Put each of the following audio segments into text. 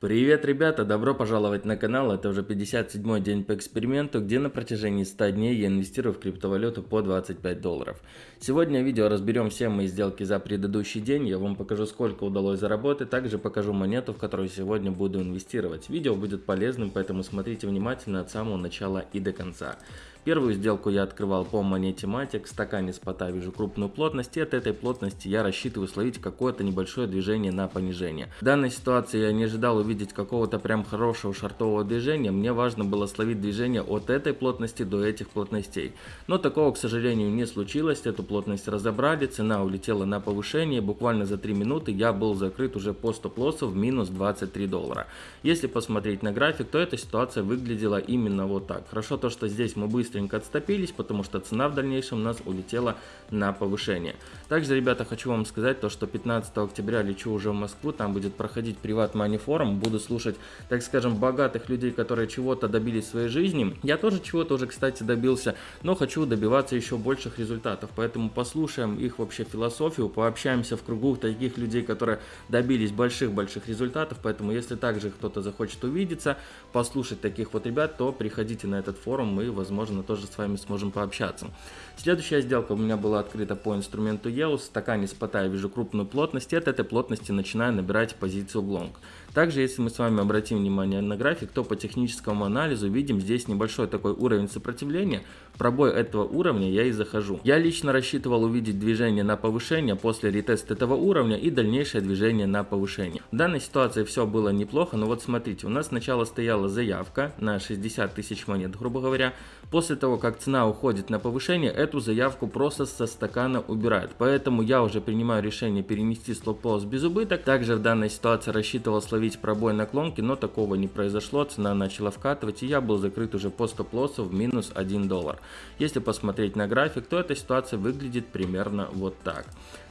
Привет, ребята! Добро пожаловать на канал. Это уже 57 день по эксперименту, где на протяжении 100 дней я инвестирую в криптовалюту по 25 долларов. Сегодня в видео разберем все мои сделки за предыдущий день. Я вам покажу, сколько удалось заработать. Также покажу монету, в которую сегодня буду инвестировать. Видео будет полезным, поэтому смотрите внимательно от самого начала и до конца. Первую сделку я открывал по монете Matic, в стакане спота вижу крупную плотность, и от этой плотности я рассчитываю словить какое-то небольшое движение на понижение. В данной ситуации я не ожидал увидеть какого-то прям хорошего шартового движения, мне важно было словить движение от этой плотности до этих плотностей. Но такого, к сожалению, не случилось, эту плотность разобрали, цена улетела на повышение, буквально за 3 минуты я был закрыт уже по стоп-лоссу в минус 23 доллара. Если посмотреть на график, то эта ситуация выглядела именно вот так. Хорошо то, что здесь мы быстро быстренько отступились, потому что цена в дальнейшем у нас улетела на повышение. Также, ребята, хочу вам сказать то, что 15 октября лечу уже в Москву, там будет проходить приват Money Forum, буду слушать, так скажем, богатых людей, которые чего-то добились в своей жизни. Я тоже чего-то уже, кстати, добился, но хочу добиваться еще больших результатов, поэтому послушаем их вообще философию, пообщаемся в кругу таких людей, которые добились больших-больших результатов, поэтому если также кто-то захочет увидеться, послушать таких вот ребят, то приходите на этот форум и, возможно, тоже с вами сможем пообщаться. Следующая сделка у меня была открыта по инструменту EOS. В стакане спота я вижу крупную плотность, и от этой плотности начинаю набирать позицию лонг. Также, если мы с вами обратим внимание на график, то по техническому анализу видим здесь небольшой такой уровень сопротивления. Пробой этого уровня я и захожу. Я лично рассчитывал увидеть движение на повышение после ретеста этого уровня и дальнейшее движение на повышение. В данной ситуации все было неплохо, но вот смотрите, у нас сначала стояла заявка на 60 тысяч монет, грубо говоря. После того, как цена уходит на повышение, эту заявку просто со стакана убирают. Поэтому я уже принимаю решение перенести стоп-лосс без убыток. Также в данной ситуации рассчитывал словить пробой наклонки, но такого не произошло. Цена начала вкатывать и я был закрыт уже по стоп-лоссу в минус 1 доллар. Если посмотреть на график, то эта ситуация выглядит примерно вот так.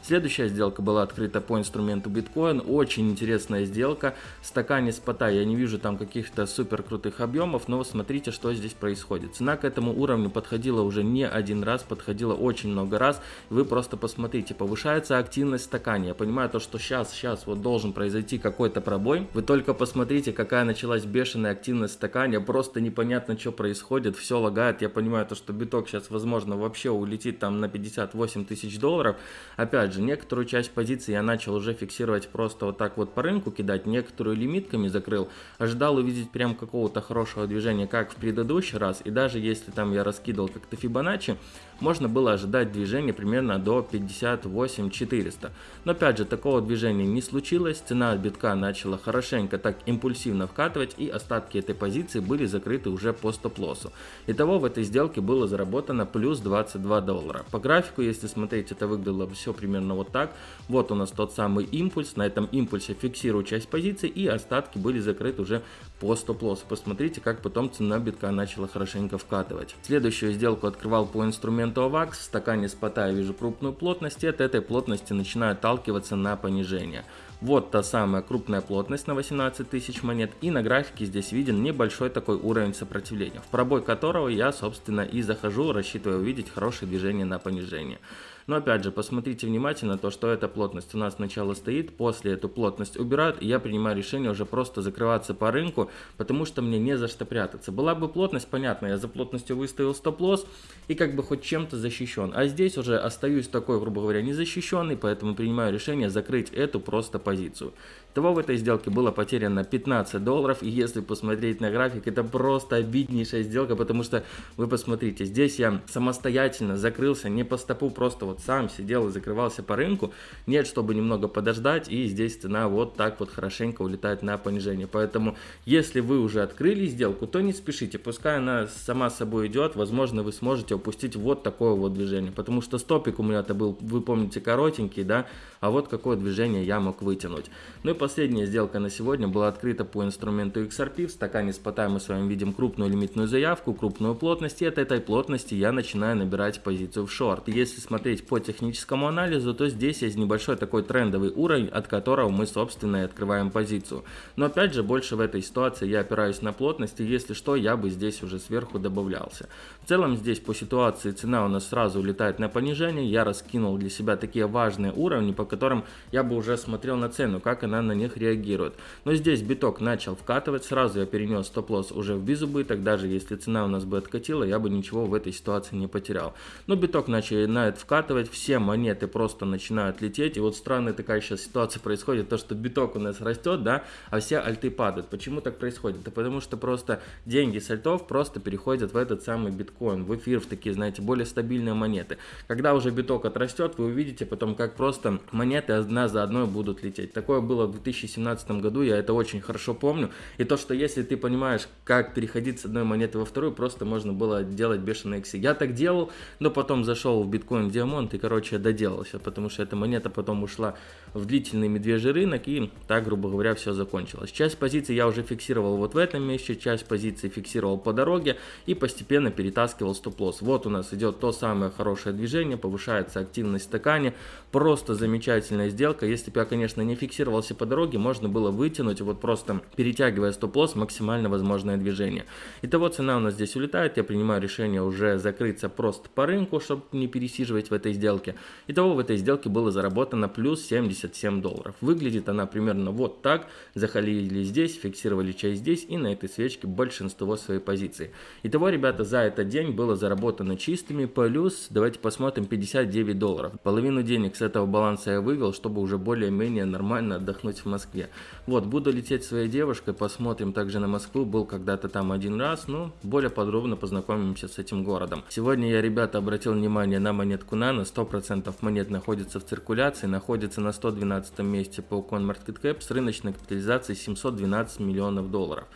Следующая сделка была открыта по инструменту биткоин. Очень интересная сделка. Стакане спота я не вижу там каких-то супер крутых объемов, но смотрите, что здесь происходит. Цена к этому уровню подходила уже не один раз, подходила очень много раз. Вы просто посмотрите, повышается активность в стакане. Я понимаю то, что сейчас, сейчас вот должен произойти какой-то пробой. Вы только посмотрите, какая началась бешеная активность в стакане. Просто непонятно, что происходит. Все лагает. Я понимаю то, что биток сейчас, возможно, вообще улетит там на 58 тысяч долларов. Опять же, же, некоторую часть позиций я начал уже фиксировать просто вот так вот по рынку кидать, некоторую лимитками закрыл, ожидал увидеть прям какого-то хорошего движения, как в предыдущий раз, и даже если там я раскидывал как-то Фибоначчи, можно было ожидать движения примерно до 58 400. Но опять же, такого движения не случилось, цена битка начала хорошенько так импульсивно вкатывать, и остатки этой позиции были закрыты уже по стоп-лоссу. Итого в этой сделке было заработано плюс 22 доллара. По графику, если смотреть, это выглядело все примерно примерно вот так. Вот у нас тот самый импульс, на этом импульсе фиксирую часть позиции и остатки были закрыты уже по стоп-лоссу. Посмотрите, как потом цена битка начала хорошенько вкатывать. Следующую сделку открывал по инструменту AVAX, в стакане спота я вижу крупную плотность и от этой плотности начинаю отталкиваться на понижение. Вот та самая крупная плотность на 18 тысяч монет и на графике здесь виден небольшой такой уровень сопротивления, в пробой которого я собственно и захожу, рассчитывая увидеть хорошее движение на понижение. Но опять же, посмотрите внимательно то, что эта плотность у нас сначала стоит, после эту плотность убирают, и я принимаю решение уже просто закрываться по рынку, потому что мне не за что прятаться. Была бы плотность, понятно, я за плотностью выставил стоп-лосс и как бы хоть чем-то защищен. А здесь уже остаюсь такой, грубо говоря, незащищенный, поэтому принимаю решение закрыть эту просто позицию. Того в этой сделке было потеряно 15 долларов, и если посмотреть на график, это просто обиднейшая сделка, потому что вы посмотрите, здесь я самостоятельно закрылся, не по стопу, просто вот сам сидел и закрывался по рынку, нет, чтобы немного подождать, и здесь цена вот так вот хорошенько улетает на понижение, поэтому если вы уже открыли сделку, то не спешите, пускай она сама собой идет, возможно вы сможете упустить вот такое вот движение, потому что стопик у меня-то был, вы помните, коротенький, да, а вот какое движение я мог вытянуть. Ну и последняя сделка на сегодня была открыта по инструменту XRP. В стакане спота мы с вами видим крупную лимитную заявку, крупную плотность, и от этой плотности я начинаю набирать позицию в шорт. Если смотреть по техническому анализу, то здесь есть небольшой такой трендовый уровень, от которого мы, собственно, и открываем позицию. Но опять же, больше в этой ситуации я опираюсь на плотность, и если что, я бы здесь уже сверху добавлялся. В целом здесь по ситуации цена у нас сразу улетает на понижение, я раскинул для себя такие важные уровни, по которым я бы уже смотрел на цену, как она на них реагирует. Но здесь биток начал вкатывать, сразу я перенес стоп-лосс уже в безубыток, даже если цена у нас бы откатила, я бы ничего в этой ситуации не потерял. Но биток начинает вкатывать, все монеты просто начинают лететь, и вот странная такая сейчас ситуация происходит, то что биток у нас растет, да, а все альты падают. Почему так происходит? Это потому что просто деньги с альтов просто переходят в этот самый биткоин, в эфир, в такие, знаете, более стабильные монеты. Когда уже биток отрастет, вы увидите потом, как просто монеты одна за одной будут лететь. Такое было в 2017 году, я это очень хорошо помню. И то, что если ты понимаешь, как переходить с одной монеты во вторую, просто можно было делать бешеные иксы. Я так делал, но потом зашел в биткоин диамонт и, короче, доделался, потому что эта монета потом ушла в длительный медвежий рынок и так, грубо говоря, все закончилось. Часть позиций я уже фиксировал вот в этом месте, часть позиций фиксировал по дороге и постепенно перетаскивал стоп-лосс. Вот у нас идет то самое хорошее движение, повышается активность в стакане, просто замечательная сделка. Если бы я, конечно, не фиксировался по дороге, можно было вытянуть, вот просто перетягивая стоп-лосс, максимально возможное движение. Итого цена у нас здесь улетает, я принимаю решение уже закрыться просто по рынку, чтобы не пересиживать в этой сделке. Итого в этой сделке было заработано плюс 77 долларов. Выглядит она примерно вот так. Захалили здесь, фиксировали часть здесь и на этой свечке большинство своей позиции. Итого, ребята, за этот день было заработано чистыми плюс, давайте посмотрим, 59 долларов. Половину денег с этого баланса я вывел, чтобы уже более-менее нормально отдохнуть в Москве. Вот, буду лететь своей девушкой, посмотрим также на Москву, был когда-то там один раз, ну, более подробно познакомимся с этим городом. Сегодня я, ребята, обратил внимание на монетку Nano, 100% монет находится в циркуляции, находится на 112 месте по CoinMarketCap с рыночной капитализацией 712 миллионов долларов.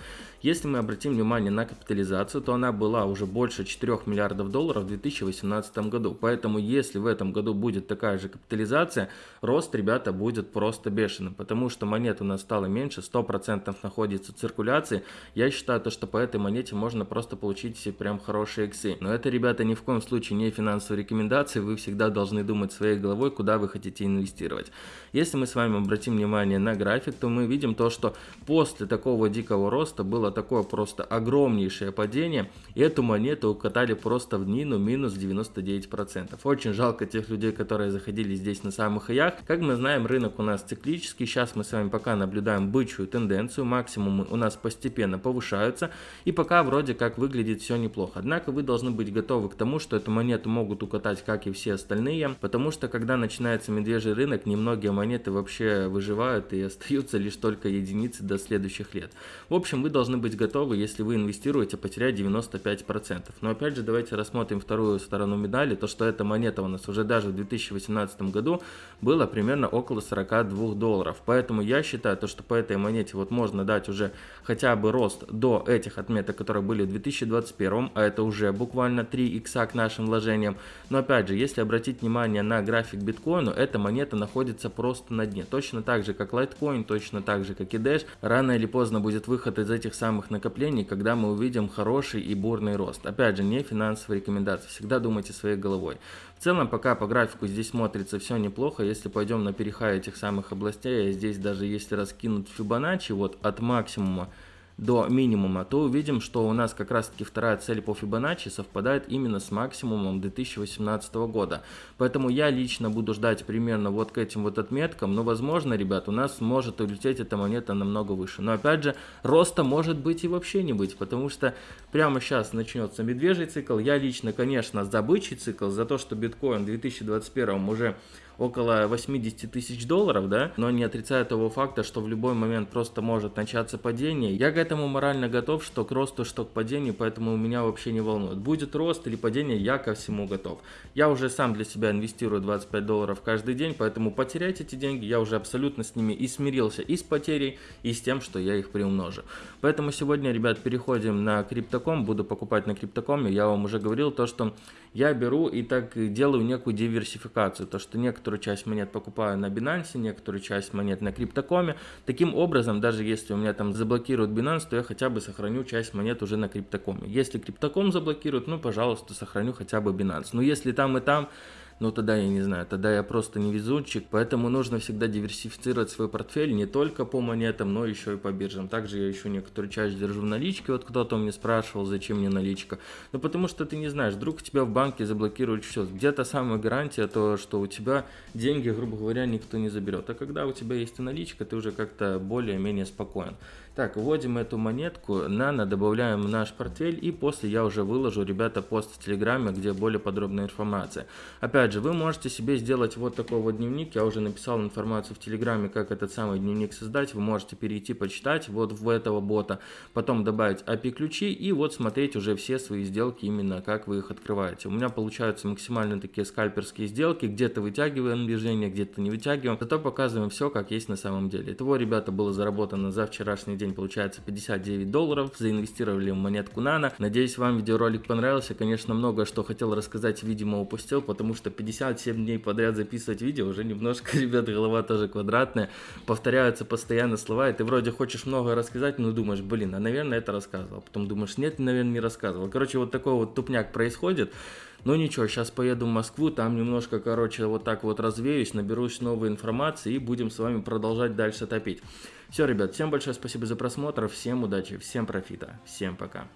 Если мы обратим внимание на капитализацию, то она была уже больше 4 миллиардов долларов в 2018 году. Поэтому если в этом году будет такая же капитализация, рост, ребята, будет просто бешеным. Потому что монет у нас стало меньше, 100% находится в циркуляции. Я считаю, то, что по этой монете можно просто получить себе прям хорошие иксы. Но это, ребята, ни в коем случае не финансовые рекомендации. Вы всегда должны думать своей головой, куда вы хотите инвестировать. Если мы с вами обратим внимание на график, то мы видим то, что после такого дикого роста было такое просто огромнейшее падение, и эту монету укатали просто в днину минус 99%. Очень жалко тех людей, которые заходили здесь на самых хаях. Как мы знаем, рынок у нас циклический, сейчас мы с вами пока наблюдаем бычью тенденцию, максимумы у нас постепенно повышаются, и пока вроде как выглядит все неплохо. Однако вы должны быть готовы к тому, что эту монету могут укатать, как и все остальные, потому что когда начинается медвежий рынок, немногие монеты вообще выживают и остаются лишь только единицы до следующих лет. В общем, вы должны быть готовы, если вы инвестируете, потерять 95%. Но опять же, давайте рассмотрим вторую сторону медали, то что эта монета у нас уже даже в 2018 году была примерно около 42 долларов. Поэтому я считаю, то, что по этой монете вот можно дать уже хотя бы рост до этих отметок, которые были в 2021, а это уже буквально 3 икса к нашим вложениям. Но опять же, если обратить внимание на график биткоину, эта монета находится просто на дне. Точно так же, как Litecoin, точно так же, как и Dash. Рано или поздно будет выход из этих самых самых накоплений, когда мы увидим хороший и бурный рост. Опять же, не финансовые рекомендации, всегда думайте своей головой. В целом, пока по графику здесь смотрится все неплохо, если пойдем на перехай этих самых областей, здесь даже если раскинуть Фибоначчи вот от максимума до минимума, то увидим, что у нас как раз таки вторая цель по Fibonacci совпадает именно с максимумом 2018 года. Поэтому я лично буду ждать примерно вот к этим вот отметкам, но возможно, ребят, у нас может улететь эта монета намного выше. Но опять же, роста может быть и вообще не быть, потому что прямо сейчас начнется медвежий цикл. Я лично, конечно, за бычий цикл, за то, что биткоин в 2021 уже около 80 тысяч долларов, да, но не отрицаю того факта, что в любой момент просто может начаться падение. Я к этому морально готов, что к росту, что к падению, поэтому меня вообще не волнует. Будет рост или падение, я ко всему готов. Я уже сам для себя инвестирую 25 долларов каждый день, поэтому потерять эти деньги я уже абсолютно с ними и смирился и с потерей, и с тем, что я их приумножу. Поэтому сегодня, ребят, переходим на криптоком, буду покупать на криптокоме. Я вам уже говорил то, что я беру и так делаю некую диверсификацию, то что некоторую часть монет покупаю на Binance, некоторую часть монет на криптокоме. Таким образом, даже если у меня там заблокируют Binance, то я хотя бы сохраню часть монет уже на криптокоме. Если криптоком заблокируют, ну, пожалуйста, сохраню хотя бы Binance. Но если там и там ну тогда я не знаю, тогда я просто невезунчик, поэтому нужно всегда диверсифицировать свой портфель не только по монетам, но еще и по биржам. Также я еще некоторую часть держу в наличке, вот кто-то мне спрашивал, зачем мне наличка. Ну потому что ты не знаешь, вдруг тебя в банке заблокируют все. Где-то самая гарантия то, что у тебя деньги, грубо говоря, никто не заберет. А когда у тебя есть наличка, ты уже как-то более-менее спокоен. Так, вводим эту монетку, нано добавляем в наш портфель и после я уже выложу, ребята, пост в Телеграме, где более подробная информация. Опять же, вы можете себе сделать вот такой вот дневник, я уже написал информацию в Телеграме, как этот самый дневник создать, вы можете перейти почитать вот в этого бота, потом добавить API-ключи и вот смотреть уже все свои сделки, именно как вы их открываете. У меня получаются максимально такие скальперские сделки, где-то вытягиваем движение, где-то не вытягиваем, зато показываем все, как есть на самом деле. Итого, ребята, было заработано за вчерашний день получается 59 долларов, заинвестировали в монетку Nano. Надеюсь, вам видеоролик понравился. Конечно, много что хотел рассказать, видимо, упустил, потому что 57 дней подряд записывать видео уже немножко, ребят, голова тоже квадратная. Повторяются постоянно слова, и ты вроде хочешь много рассказать, но думаешь, блин, а наверное это рассказывал. Потом думаешь, нет, наверное, не рассказывал. Короче, вот такой вот тупняк происходит. Ну ничего, сейчас поеду в Москву, там немножко, короче, вот так вот развеюсь, наберусь новой информации и будем с вами продолжать дальше топить. Все, ребят, всем большое спасибо за просмотр, всем удачи, всем профита, всем пока.